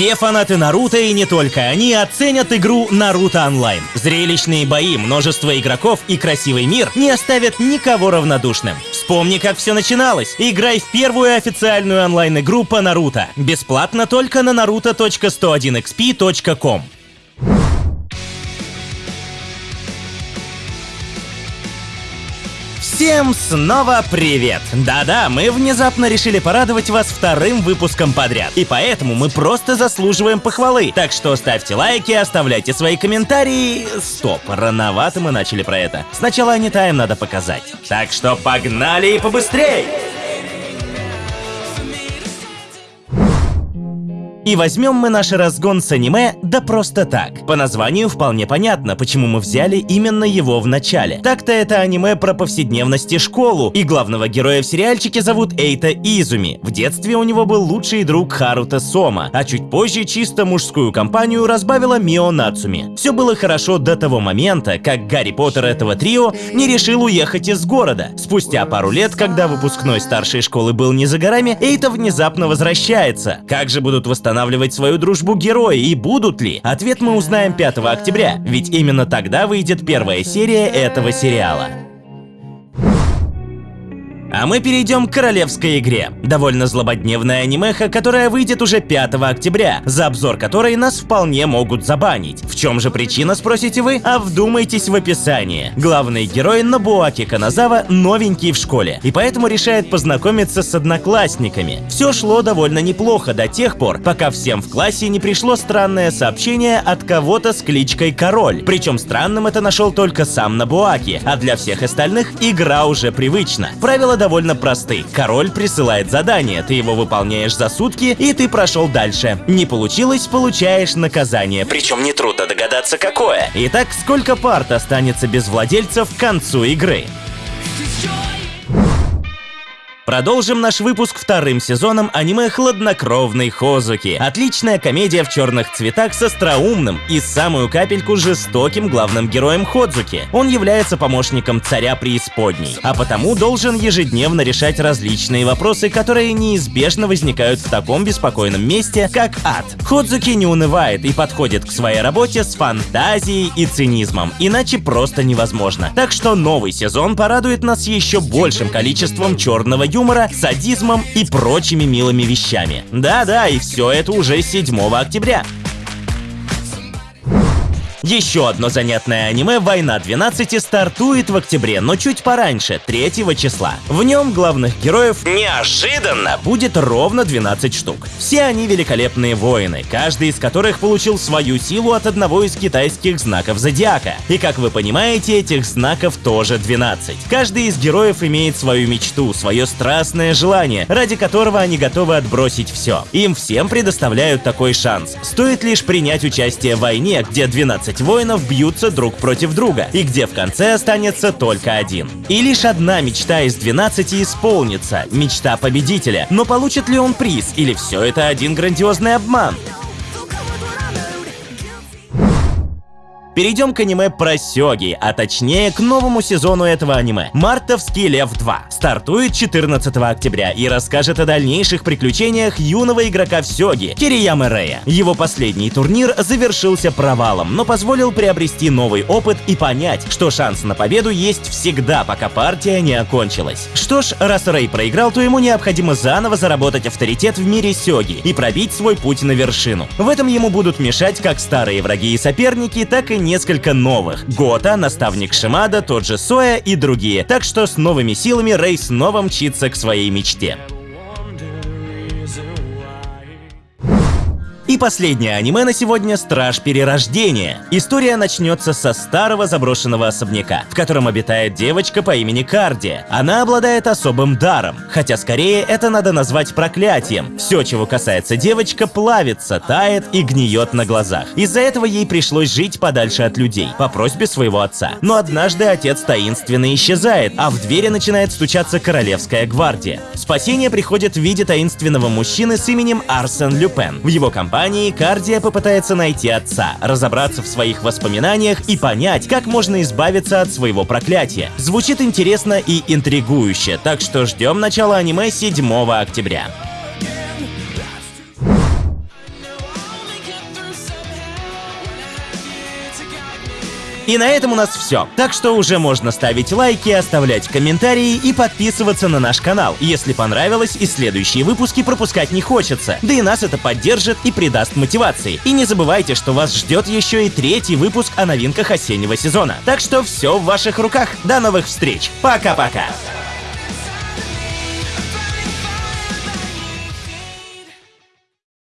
Все фанаты Наруто и не только они оценят игру Наруто Онлайн. Зрелищные бои, множество игроков и красивый мир не оставят никого равнодушным. Вспомни, как все начиналось. Играй в первую официальную онлайн-игру по Наруто. Бесплатно только на naruto.101xp.com. Всем снова привет! Да-да, мы внезапно решили порадовать вас вторым выпуском подряд. И поэтому мы просто заслуживаем похвалы. Так что ставьте лайки, оставляйте свои комментарии. Стоп, рановато мы начали про это. Сначала Анитайм надо показать. Так что погнали и побыстрей! И возьмем мы наш разгон с аниме да просто так. По названию вполне понятно, почему мы взяли именно его в начале. Так-то это аниме про повседневность и школу, и главного героя в сериальчике зовут Эйта Изуми. В детстве у него был лучший друг Харута Сома, а чуть позже чисто мужскую компанию разбавила Мио Нацуми. Все было хорошо до того момента, как Гарри Поттер этого трио не решил уехать из города. Спустя пару лет, когда выпускной старшей школы был не за горами, Эйта внезапно возвращается. Как же будут восстанавливать восстанавливать свою дружбу герои и будут ли? Ответ мы узнаем 5 октября, ведь именно тогда выйдет первая серия этого сериала. А мы перейдем к королевской игре. Довольно злободневная анимеха, которая выйдет уже 5 октября, за обзор которой нас вполне могут забанить. В чем же причина, спросите вы? А вдумайтесь в описании. Главный герой Нобуаки Каназава новенький в школе, и поэтому решает познакомиться с одноклассниками. Все шло довольно неплохо до тех пор, пока всем в классе не пришло странное сообщение от кого-то с кличкой Король. Причем странным это нашел только сам Набуаки, а для всех остальных игра уже привычна. Правила довольно просты. Король присылает задание, ты его выполняешь за сутки, и ты прошел дальше. Не получилось, получаешь наказание. Причем нетрудно догадаться, какое. Итак, сколько парт останется без владельцев к концу игры? Продолжим наш выпуск вторым сезоном аниме «Хладнокровный Хозуки». Отличная комедия в черных цветах с остроумным и самую капельку жестоким главным героем Ходзуки. Он является помощником царя преисподней, а потому должен ежедневно решать различные вопросы, которые неизбежно возникают в таком беспокойном месте, как ад. Ходзуки не унывает и подходит к своей работе с фантазией и цинизмом, иначе просто невозможно. Так что новый сезон порадует нас еще большим количеством черного юмора юмора, садизмом и прочими милыми вещами. Да-да, и все это уже 7 октября. Еще одно занятное аниме «Война 12» стартует в октябре, но чуть пораньше, 3 числа. В нем главных героев неожиданно будет ровно 12 штук. Все они великолепные воины, каждый из которых получил свою силу от одного из китайских знаков зодиака. И как вы понимаете, этих знаков тоже 12. Каждый из героев имеет свою мечту, свое страстное желание, ради которого они готовы отбросить все. Им всем предоставляют такой шанс. Стоит лишь принять участие в войне, где 12 12 воинов бьются друг против друга, и где в конце останется только один. И лишь одна мечта из 12 исполнится – мечта победителя. Но получит ли он приз, или все это один грандиозный обман? Перейдем к аниме про Сёги, а точнее к новому сезону этого аниме. Мартовский Лев 2 стартует 14 октября и расскажет о дальнейших приключениях юного игрока в Сёги Кирияма Рея. Его последний турнир завершился провалом, но позволил приобрести новый опыт и понять, что шанс на победу есть всегда, пока партия не окончилась. Что ж, раз Рэй проиграл, то ему необходимо заново заработать авторитет в мире Сёги и пробить свой путь на вершину. В этом ему будут мешать как старые враги и соперники, так и несколько новых. Гота, наставник Шимада, тот же Соя и другие. Так что с новыми силами Рэй снова мчится к своей мечте. И последнее аниме на сегодня «Страж Перерождения». История начнется со старого заброшенного особняка, в котором обитает девочка по имени Кардия. Она обладает особым даром, хотя скорее это надо назвать проклятием. Все, чего касается девочка, плавится, тает и гниет на глазах. Из-за этого ей пришлось жить подальше от людей, по просьбе своего отца. Но однажды отец таинственно исчезает, а в двери начинает стучаться королевская гвардия. Спасение приходит в виде таинственного мужчины с именем Арсен Люпен. В его компании компании Кардия попытается найти отца, разобраться в своих воспоминаниях и понять, как можно избавиться от своего проклятия. Звучит интересно и интригующе, так что ждем начала аниме 7 октября. И на этом у нас все. Так что уже можно ставить лайки, оставлять комментарии и подписываться на наш канал, если понравилось и следующие выпуски пропускать не хочется. Да и нас это поддержит и придаст мотивации. И не забывайте, что вас ждет еще и третий выпуск о новинках осеннего сезона. Так что все в ваших руках. До новых встреч. Пока-пока.